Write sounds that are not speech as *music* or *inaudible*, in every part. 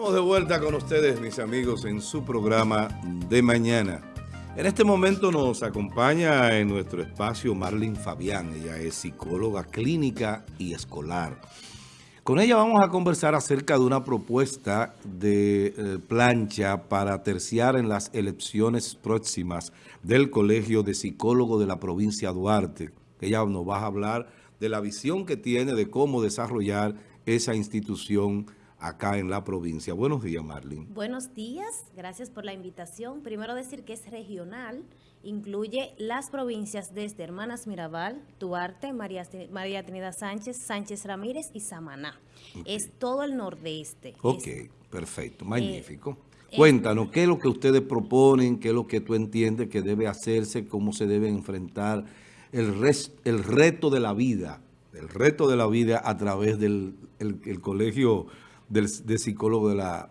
Estamos de vuelta con ustedes, mis amigos, en su programa de mañana. En este momento nos acompaña en nuestro espacio Marlene Fabián. Ella es psicóloga clínica y escolar. Con ella vamos a conversar acerca de una propuesta de eh, plancha para terciar en las elecciones próximas del Colegio de Psicólogos de la provincia Duarte. Ella nos va a hablar de la visión que tiene de cómo desarrollar esa institución acá en la provincia. Buenos días, Marlene. Buenos días, gracias por la invitación. Primero decir que es regional, incluye las provincias desde Hermanas Mirabal, Duarte, María, María Trinidad Sánchez, Sánchez Ramírez y Samaná. Es todo el nordeste. Ok, perfecto, magnífico. Eh, Cuéntanos, ¿qué es lo que ustedes proponen? ¿Qué es lo que tú entiendes que debe hacerse? ¿Cómo se debe enfrentar el, el reto de la vida? El reto de la vida a través del el colegio del, de psicólogo de la,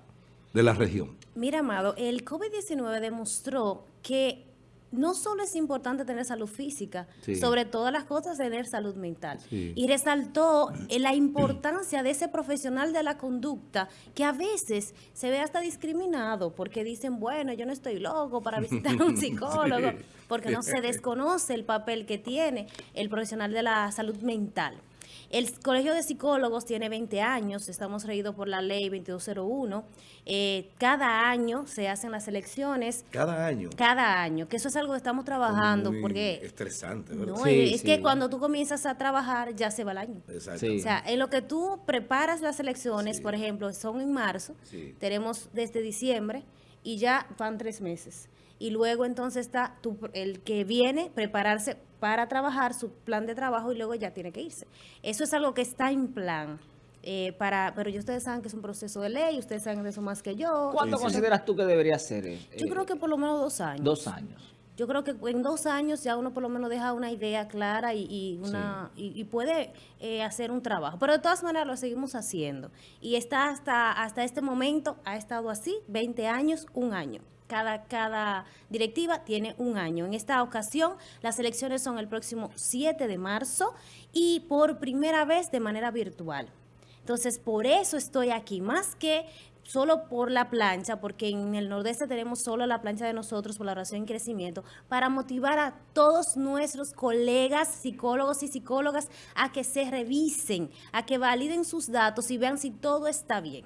de la región? Mira, Amado, el COVID-19 demostró que no solo es importante tener salud física, sobre todas las cosas tener salud mental. Y resaltó la importancia de ese profesional de la conducta que a veces se ve hasta discriminado porque dicen, bueno, yo no estoy loco para visitar a un *laughs* psicólogo, porque no se *laughs* desconoce el papel que tiene el profesional de la salud mental. El Colegio de Psicólogos tiene 20 años, estamos regidos por la ley 2201. Eh, cada año se hacen las elecciones. ¿Cada año? Cada año, que eso es algo que estamos trabajando. Muy porque estresante, ¿verdad? No, es que cuando tú comienzas a trabajar ya se va el año. Exacto. O sea, en lo que tú preparas las elecciones, por ejemplo, son en marzo, tenemos desde diciembre y ya van tres meses y luego entonces está el que viene prepararse para trabajar su plan de trabajo y luego ya tiene que irse. Eso es algo que está en plan. Eh, para, pero yo ustedes saben que es un proceso de ley, ustedes saben de eso más que yo. ¿Cuánto consideras tú que debería ser? Eh, yo creo que por lo menos dos años. Dos años. Yo creo que en dos años ya uno por lo menos deja una idea clara y, una y, puede eh, hacer un trabajo. Pero de todas maneras lo seguimos haciendo. Y está hasta, hasta este momento, ha estado así, 20 años, un año. Cada, cada directiva tiene un año. En esta ocasión, las elecciones son el próximo 7 de marzo y por primera vez de manera virtual. Entonces, por eso estoy aquí, más que solo por la plancha, porque en el nordeste tenemos solo la plancha de nosotros por la oración y crecimiento, para motivar a todos nuestros colegas, psicólogos y psicólogas a que se revisen, a que validen sus datos y vean si todo está bien.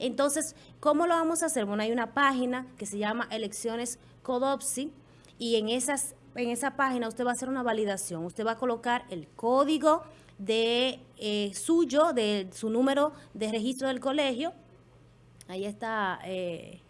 Entonces, ¿cómo lo vamos a hacer? Bueno, hay una página que se llama Elecciones Codopsi y en, esas, en esa página usted va a hacer una validación. Usted va a colocar el código de eh, suyo, de su número de registro del colegio. Ahí está... Eh,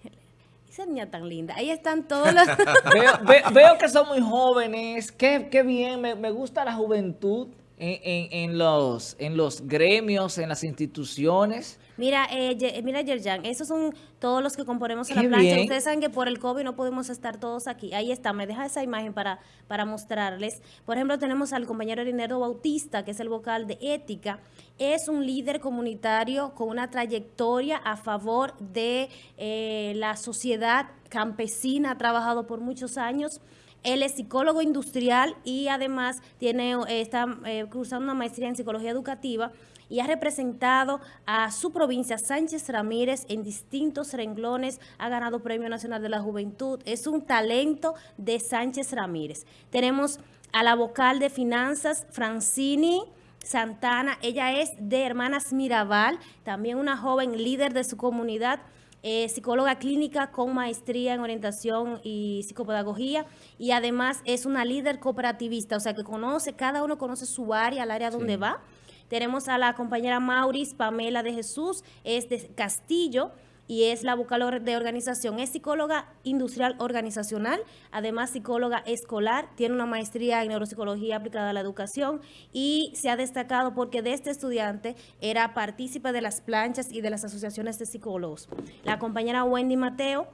esa niña tan linda. Ahí están todos los... *laughs* veo, que son muy jóvenes. Qué, qué bien. Me, me gusta la juventud en, en, los, en los gremios, en las instituciones. Mira, eh, mira Yerjan, esos son todos los que componemos en la plancha. Ustedes saben que por el COVID no podemos estar todos aquí. Ahí está, me deja esa imagen para, para mostrarles. Por ejemplo, tenemos al compañero Rinerdo Bautista, que es el vocal de Ética. Es un líder comunitario con una trayectoria a favor de eh, la sociedad campesina, ha trabajado por muchos años él es psicólogo industrial y además tiene, eh, está eh, cruzando una maestría en psicología educativa y ha representado a su provincia, Sánchez Ramírez, en distintos renglones, ha ganado Premio Nacional de la Juventud, es un talento de Sánchez Ramírez. Tenemos a la vocal de finanzas, Francini, Santana, ella es de Hermanas Mirabal, también una joven líder de su comunidad, eh, psicóloga clínica con maestría en orientación y psicopedagogía y además es una líder cooperativista, o sea que conoce, cada uno conoce su área, el área donde va. Tenemos a la compañera Mauris Pamela de Jesús, es de Castillo, y es la vocal de organización. Es psicóloga industrial organizacional, además psicóloga escolar, tiene una maestría en neuropsicología aplicada a la educación y se ha destacado porque de este estudiante era partícipe de las planchas y de las asociaciones de psicólogos. La compañera Wendy Mateo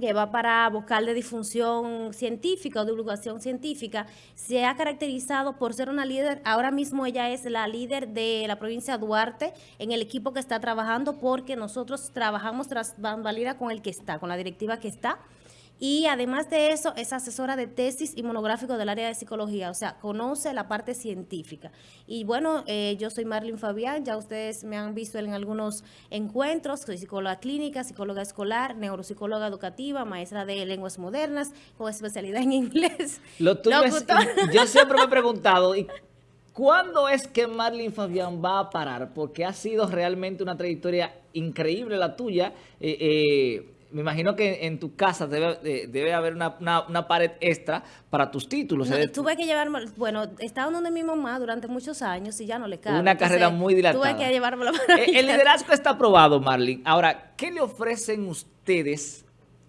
que va para vocal de difusión científica o divulgación científica, se ha caracterizado por ser una líder, ahora mismo ella es la líder de la provincia Duarte en el equipo que está trabajando porque nosotros trabajamos tras bambalina con el que está, con la directiva que está, Y además de eso, es asesora de tesis y monográfico del área de psicología, o sea, conoce la parte científica. Y bueno, eh, yo soy Marlene Fabián, ya ustedes me han visto en algunos encuentros, soy psicóloga clínica, psicóloga escolar, neuropsicóloga educativa, maestra de lenguas modernas, con especialidad en *laughs* inglés. Lo yo siempre me he preguntado, ¿cuándo es que Marlene Fabián va a parar? Porque ha sido realmente una trayectoria increíble la tuya. Eh, eh, me imagino que en tu casa debe, debe haber una, pared extra para tus títulos. tuve que llevarme, bueno, estaba donde mi mamá durante muchos años y ya no le cabe. Una carrera muy dilatada. Tuve que llevármelo *laughs* El, el liderazgo está aprobado, Marlene. Ahora, ¿qué le ofrecen ustedes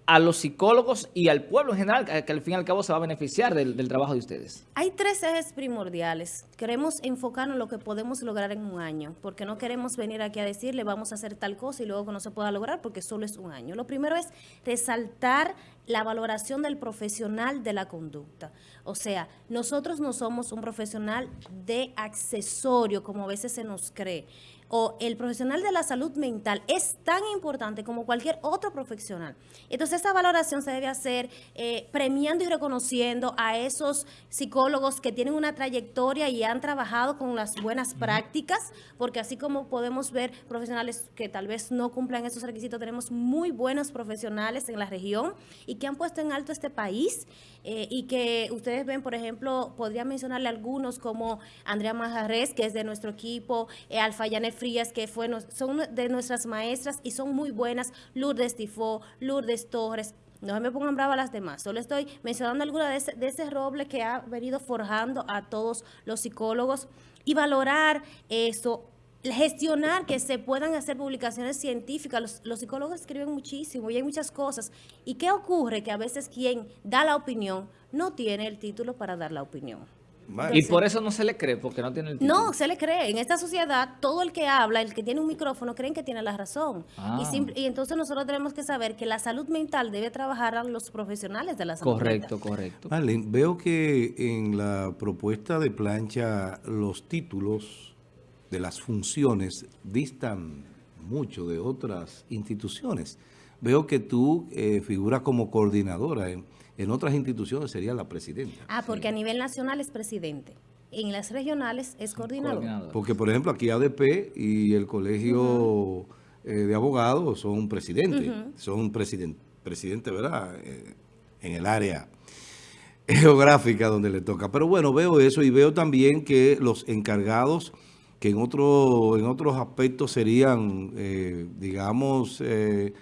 a los psicólogos y al pueblo en general, que al fin y al cabo se va a beneficiar del, trabajo de ustedes? Hay tres ejes primordiales. Queremos enfocarnos en lo que podemos lograr en un año, porque no queremos venir aquí a decirle vamos a hacer tal cosa y luego que no se pueda lograr porque solo es un año. Lo primero es resaltar la valoración del profesional de la conducta. O sea, nosotros no somos un profesional de accesorio, como a veces se nos cree o el profesional de la salud mental es tan importante como cualquier otro profesional. Entonces, esa valoración se debe hacer eh, premiando y reconociendo a esos psicólogos que tienen una trayectoria y han trabajado con las buenas prácticas, porque así como podemos ver profesionales que tal vez no cumplan esos requisitos, tenemos muy buenos profesionales en la región y que han puesto en alto este país eh, y que ustedes ven, por ejemplo, podría mencionarle algunos como Andrea Majarres, que es de nuestro equipo, eh, Alfa Frías, que fue, son de nuestras maestras y son muy buenas, Lourdes Tifó, Lourdes Torres, no me pongan brava las demás, solo estoy mencionando alguna de de ese roble que ha venido forjando a todos los psicólogos y valorar eso, gestionar que se puedan hacer publicaciones científicas. Los, los, psicólogos escriben muchísimo y hay muchas cosas. ¿Y qué ocurre? Que a veces quien da la opinión no tiene el título para dar la opinión y por eso no se le cree, porque no tiene el título. No, se le cree. En esta sociedad, todo el que habla, el que tiene un micrófono, creen que tiene la razón. Y, ah. y, entonces nosotros tenemos que saber que la salud mental debe trabajar a los profesionales de la salud correcto, mental. Correcto, correcto. veo que en la propuesta de plancha los títulos de las funciones distan mucho de otras instituciones. Veo que tú eh, figuras como coordinadora en en otras instituciones sería la presidenta. Ah, porque a nivel nacional es presidente. En las regionales es coordinador. Porque, por ejemplo, aquí ADP y el Colegio eh, de Abogados son presidentes. Son presidente, presidente, ¿verdad? Eh, en el área *laughs* geográfica donde le toca. Pero bueno, veo eso y veo también que los encargados que en, otro, en otros aspectos serían, eh, digamos, eh,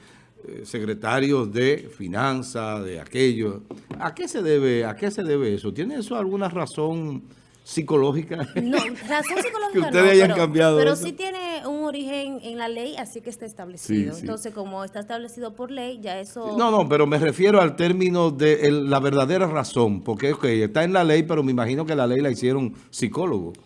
secretarios de finanzas, de aquello. ¿A qué se debe, a qué se debe eso? ¿Tiene eso alguna razón psicológica? No, *laughs* razón psicológica que ustedes hayan cambiado pero sí tiene un origen en la ley, así que está establecido. Entonces, como está establecido por ley, ya eso... No, no, pero me refiero al término de la verdadera razón, porque okay, está en la ley, pero me imagino que la ley la hicieron psicólogos.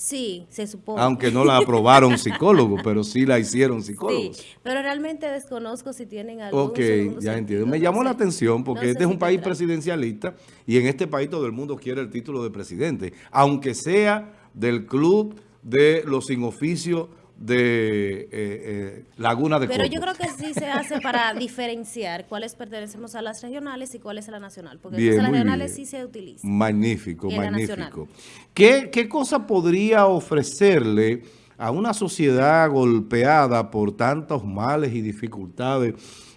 Sí, se supone. Aunque no la aprobaron *laughs* psicólogos, pero sí la hicieron psicólogos. Sí, pero realmente desconozco si tienen algún Ok, ya entiendo. Me llamó la atención porque este es un país presidencialista y en este país todo el mundo quiere el título de presidente, aunque sea del club de los sin oficio de eh, eh, Laguna de Pero yo creo que sí se hace para diferenciar cuáles pertenecemos a las regionales y cuáles a la nacional, porque las regionales sí se utilizan. Magnífico, magnífico. ¿Qué, ¿Qué cosa podría ofrecerle a una sociedad golpeada por tantos males y dificultades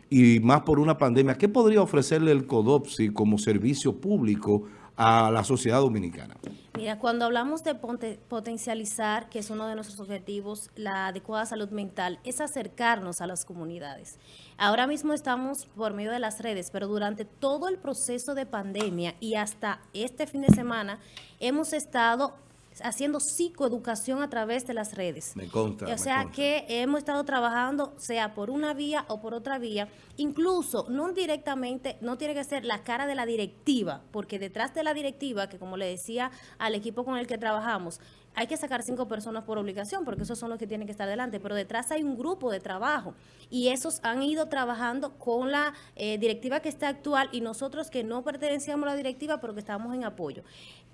y más por una pandemia? ¿Qué podría ofrecerle el CODOPSI como servicio público a la sociedad dominicana? Mira, cuando hablamos de potencializar, que es uno de nuestros objetivos, la adecuada salud mental, es acercarnos a las comunidades. Ahora mismo estamos por medio de las redes, pero durante todo el proceso de pandemia y hasta este fin de semana hemos estado haciendo psicoeducación a través de las redes. Me consta. O sea que hemos estado trabajando, sea por una vía o por otra vía, incluso no directamente, no tiene que ser la cara de la directiva, porque detrás de la directiva, que como le decía al equipo con el que trabajamos, hay que sacar cinco personas por obligación, porque esos son los que tienen que estar delante, pero detrás hay un grupo de trabajo y esos han ido trabajando con la eh, directiva que está actual y nosotros que no pertenecíamos a la directiva, pero que estamos en apoyo.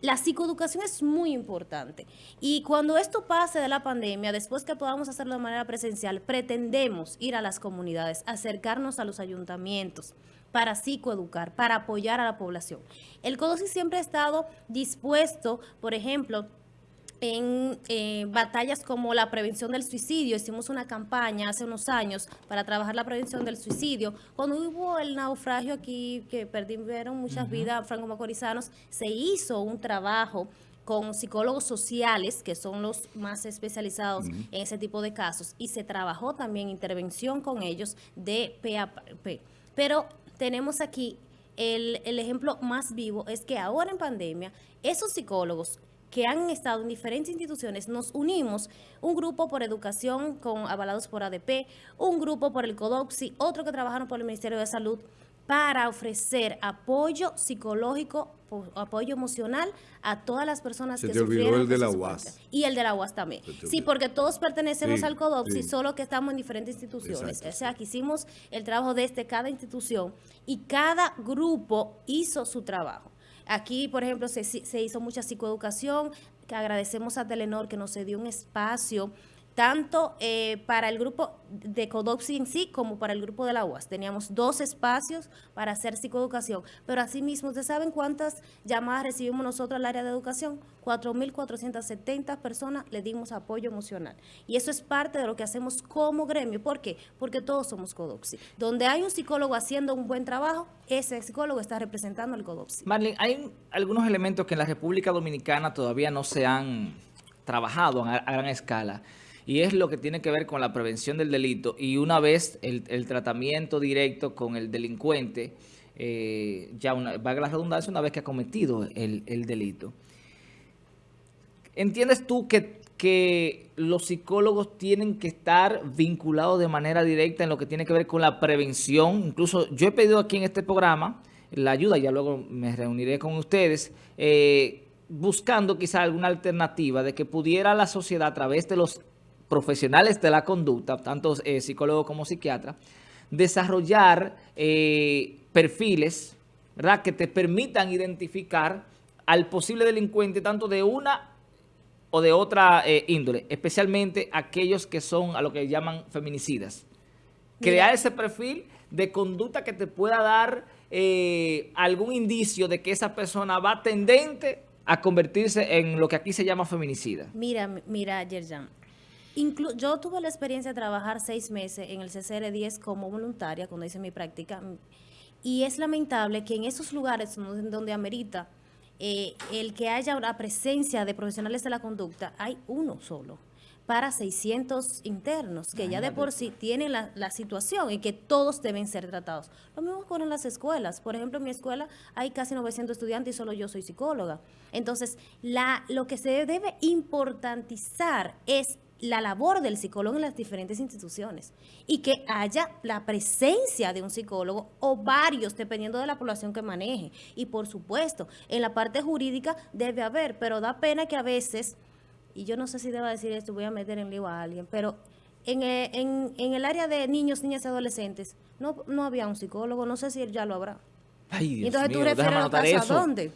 La psicoeducación es muy importante. Y cuando esto pase de la pandemia, después que podamos hacerlo de manera presencial, pretendemos ir a las comunidades, acercarnos a los ayuntamientos para psicoeducar, para apoyar a la población. El CODOSI siempre ha estado dispuesto, por ejemplo, en eh, batallas como la prevención del suicidio. Hicimos una campaña hace unos años para trabajar la prevención del suicidio. Cuando hubo el naufragio aquí, que perdieron muchas vidas franco-macorizanos, se hizo un trabajo con psicólogos sociales, que son los más especializados en ese tipo de casos, y se trabajó también intervención con ellos de PAP. Pero tenemos aquí el, el ejemplo más vivo, es que ahora en pandemia, esos psicólogos que han estado en diferentes instituciones, nos unimos, un grupo por educación con avalados por ADP, un grupo por el CODOPSI, otro que trabajaron por el Ministerio de Salud, para ofrecer apoyo psicológico, apoyo emocional a todas las personas Se que te olvidó el de la UAS. Y el de la UAS también. Sí, porque todos pertenecemos al CODOPSI, solo que estamos en diferentes instituciones. O sea, que hicimos el trabajo desde cada institución y cada grupo hizo su trabajo. Aquí, por ejemplo, se, se hizo mucha psicoeducación, que agradecemos a Telenor que nos dio un espacio tanto eh, para el grupo de Codoxi en sí como para el grupo de la UAS. Teníamos dos espacios para hacer psicoeducación, pero asimismo, ¿ustedes saben cuántas llamadas recibimos nosotros al área de educación? 4.470 personas le dimos apoyo emocional. Y eso es parte de lo que hacemos como gremio. ¿Por qué? Porque todos somos Codoxi. Donde hay un psicólogo haciendo un buen trabajo, ese psicólogo está representando al Codoxi. Marlene, hay algunos elementos que en la República Dominicana todavía no se han trabajado a gran escala y es lo que tiene que ver con la prevención del delito y una vez el, tratamiento directo con el delincuente, eh, ya una, valga la redundancia, una vez que ha cometido el, delito. ¿Entiendes tú que, que los psicólogos tienen que estar vinculados de manera directa en lo que tiene que ver con la prevención? Incluso yo he pedido aquí en este programa la ayuda, ya luego me reuniré con ustedes, eh, buscando quizá alguna alternativa de que pudiera la sociedad a través de los profesionales de la conducta, tanto eh, psicólogos como psiquiatras, desarrollar eh, perfiles ¿verdad? que te permitan identificar al posible delincuente tanto de una o de otra eh, índole, especialmente aquellos que son a lo que llaman feminicidas. Crear ese perfil de conducta que te pueda dar algún indicio de que esa persona va tendente a convertirse en lo que aquí se llama feminicida. Mira, mira, Yerjan, yo tuve la experiencia de trabajar seis meses en el CCR10 como voluntaria cuando hice mi práctica y es lamentable que en esos lugares donde, amerita eh, el que haya una presencia de profesionales de la conducta, hay uno solo para 600 internos, que ya de por sí tienen la, la, situación y que todos deben ser tratados. Lo mismo con las escuelas. Por ejemplo, en mi escuela hay casi 900 estudiantes y solo yo soy psicóloga. Entonces, la, lo que se debe importantizar es la labor del psicólogo en las diferentes instituciones y que haya la presencia de un psicólogo o varios, dependiendo de la población que maneje. Y por supuesto, en la parte jurídica debe haber, pero da pena que a veces, y yo no sé si deba decir esto, voy a meter en lío a alguien, pero en, eh, en, el área de niños, niñas y adolescentes no, no había un psicólogo, no sé si él ya lo habrá. Ay, entonces tú refieres a dónde.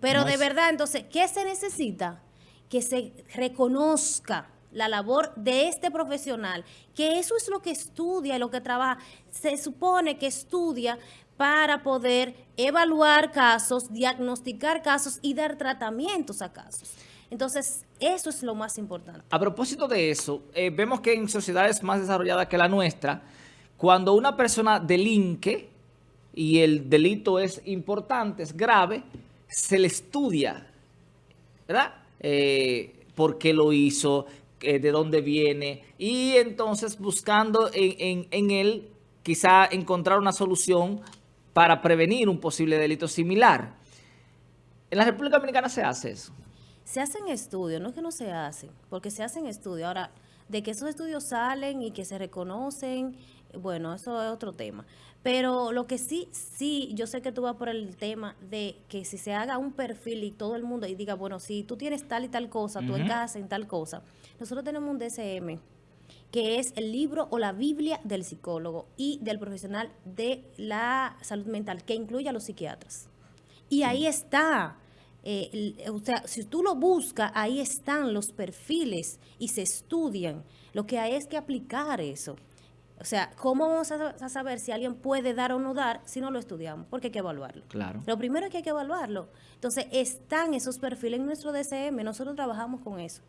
Pero de verdad, entonces, ¿qué se necesita? Que se reconozca la labor de este profesional, que eso es lo que estudia y lo que trabaja. Se supone que estudia para poder evaluar casos, diagnosticar casos y dar tratamientos a casos. Entonces, eso es lo más importante. A propósito de eso, eh, vemos que en sociedades más desarrolladas que la nuestra, cuando una persona delinque y el delito es importante, es grave, se le estudia, ¿verdad? Eh, por qué lo hizo, eh, de dónde viene, y entonces buscando en, en, él quizá encontrar una solución para prevenir un posible delito similar. ¿En la República Dominicana se hace eso? Se hacen estudios, no es que no se hacen, porque se hacen estudios. Ahora, de que esos estudios salen y que se reconocen, bueno, eso es otro tema. Pero lo que sí, sí, yo sé que tú vas por el tema de que si se haga un perfil y todo el mundo y diga, bueno, si tú tienes tal y tal cosa, tú encajas en tal cosa. Nosotros tenemos un DSM que es el libro o la Biblia del psicólogo y del profesional de la salud mental, que incluye a los psiquiatras. Y ahí está eh, o sea, si tú lo buscas, ahí están los perfiles y se estudian. Lo que hay es que aplicar eso. O sea, ¿cómo vamos a, saber si alguien puede dar o no dar si no lo estudiamos? Porque hay que evaluarlo. Claro. Lo primero es que hay que evaluarlo. Entonces, están esos perfiles en nuestro DCM, nosotros trabajamos con eso.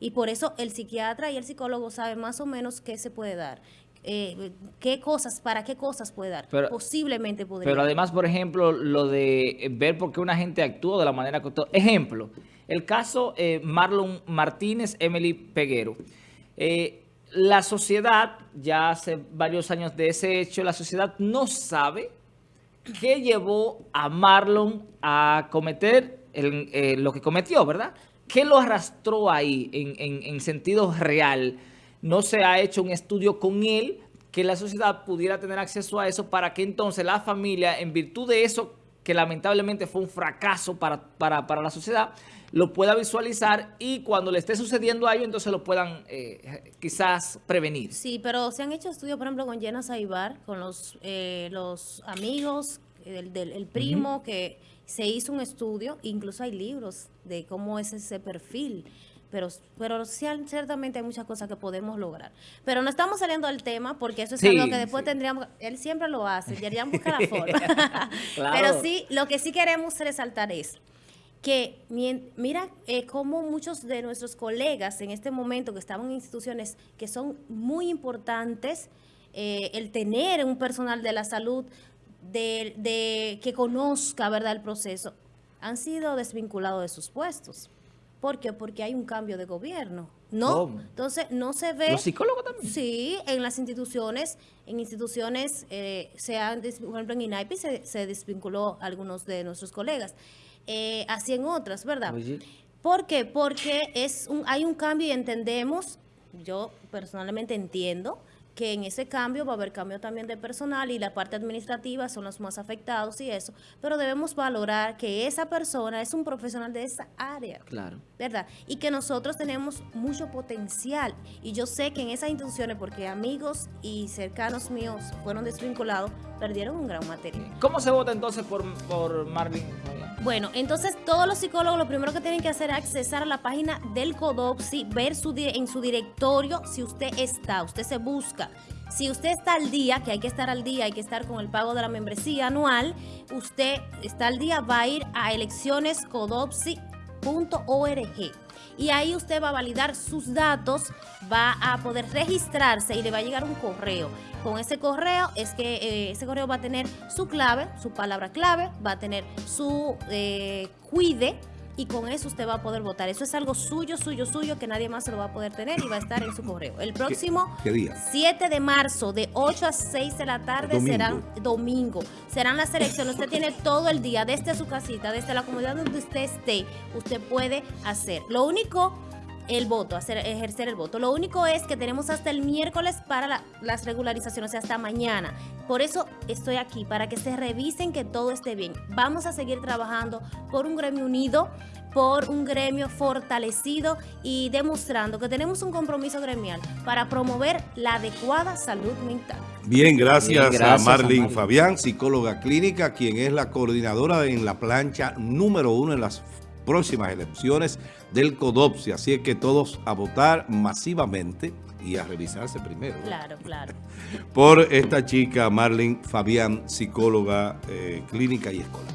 Y por eso el psiquiatra y el psicólogo saben más o menos qué se puede dar. Eh, qué cosas, para qué cosas puede dar. Posiblemente podría. Pero además, por ejemplo, lo de ver por qué una gente actúa de la manera que. Ejemplo, el caso eh, Marlon Martínez, Emily Peguero. Eh, la sociedad, ya hace varios años de ese hecho, la sociedad no sabe qué llevó a Marlon a cometer lo que cometió, ¿verdad? ¿Qué lo arrastró ahí en, en sentido real? no se ha hecho un estudio con él que la sociedad pudiera tener acceso a eso para que entonces la familia, en virtud de eso que lamentablemente fue un fracaso para, para, la sociedad, lo pueda visualizar y cuando le esté sucediendo a ellos, entonces lo puedan eh, quizás prevenir. Sí, pero se han hecho estudios, por ejemplo, con Jenna Saibar, con los, eh, los amigos, del, del primo, que se hizo un estudio, incluso hay libros de cómo es ese perfil pero, pero ciertamente hay muchas cosas que podemos lograr. Pero no estamos saliendo del tema porque eso es algo que después tendríamos, él siempre lo hace, *laughs* deberían buscar la forma. *laughs* Pero sí, lo que sí queremos resaltar es que mira eh, cómo muchos de nuestros colegas en este momento que estaban en instituciones que son muy importantes, eh, el tener un personal de la salud de, de, que conozca verdad el proceso, han sido desvinculados de sus puestos. ¿Por qué? Porque hay un cambio de gobierno. No, entonces no se ve... ¿Los psicólogos también? Sí, en las instituciones, en instituciones, eh, se han, por ejemplo en INAIPI se, desvinculó algunos de nuestros colegas, eh, así en otras, ¿verdad? ¿Por qué? Porque es un, hay un cambio y entendemos, yo personalmente entiendo, que en ese cambio va a haber cambio también de personal y la parte administrativa son los más afectados y eso, pero debemos valorar que esa persona es un profesional de esa área. Claro. ¿Verdad? Y que nosotros tenemos mucho potencial y yo sé que en esas instituciones, porque amigos y cercanos míos fueron desvinculados, perdieron un gran material. ¿Cómo se vota entonces por, por Marvin? Bueno, entonces todos los psicólogos lo primero que tienen que hacer es accesar a la página del CODOPSI, ver su, en su directorio si usted está, usted se busca. Si usted está al día, que hay que estar al día, hay que estar con el pago de la membresía anual, usted está al día, va a ir a eleccionescodopsi.org y ahí usted va a validar sus datos, va a poder registrarse y le va a llegar un correo. Con ese correo es que eh, ese correo va a tener su clave, su palabra clave, va a tener su eh, cuide y con eso usted va a poder votar. Eso es algo suyo, suyo, suyo, que nadie más se lo va a poder tener y va a estar en su correo. El próximo 7 de marzo, de 8 a 6 de la tarde, será domingo. Serán las elecciones. Usted tiene todo el día, desde su casita, desde la comunidad donde usted esté, usted puede hacer. Lo único el voto, hacer, ejercer el voto. Lo único es que tenemos hasta el miércoles para las regularizaciones, o sea, hasta mañana. Por eso estoy aquí, para que se revisen que todo esté bien. Vamos a seguir trabajando por un gremio unido, por un gremio fortalecido y demostrando que tenemos un compromiso gremial para promover la adecuada salud mental. Bien, gracias, a Marlene Fabián, psicóloga clínica, quien es la coordinadora en la plancha número uno en las próximas elecciones del CODOPSI. Así es que todos a votar masivamente y a revisarse primero. Claro, claro. *laughs* Por esta chica, Marlene Fabián, psicóloga eh, clínica y escolar.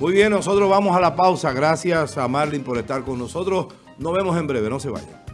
Muy bien, nosotros vamos a la pausa. Gracias a Marlene por estar con nosotros. Nos vemos en breve, no se vayan.